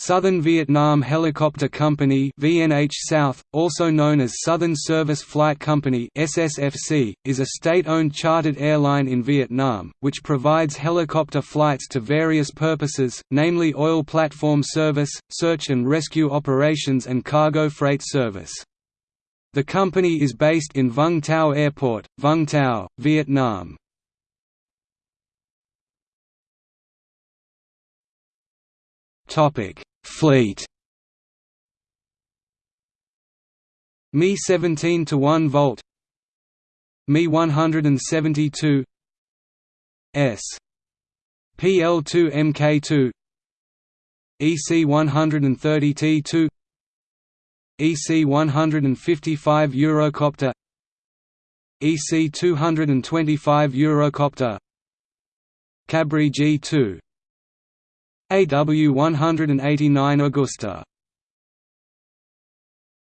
Southern Vietnam Helicopter Company VNH South, also known as Southern Service Flight Company SSFC, is a state-owned chartered airline in Vietnam, which provides helicopter flights to various purposes, namely oil platform service, search and rescue operations and cargo freight service. The company is based in Vung Tau Airport, Vung Tau, Vietnam. Topic Fleet. Mi 17 to 1 volt. Mi 172 S. PL2 MK2 EC 130 T2 EC 155 Eurocopter. EC 225 Eurocopter. Cabri G2 AW 189 Agusta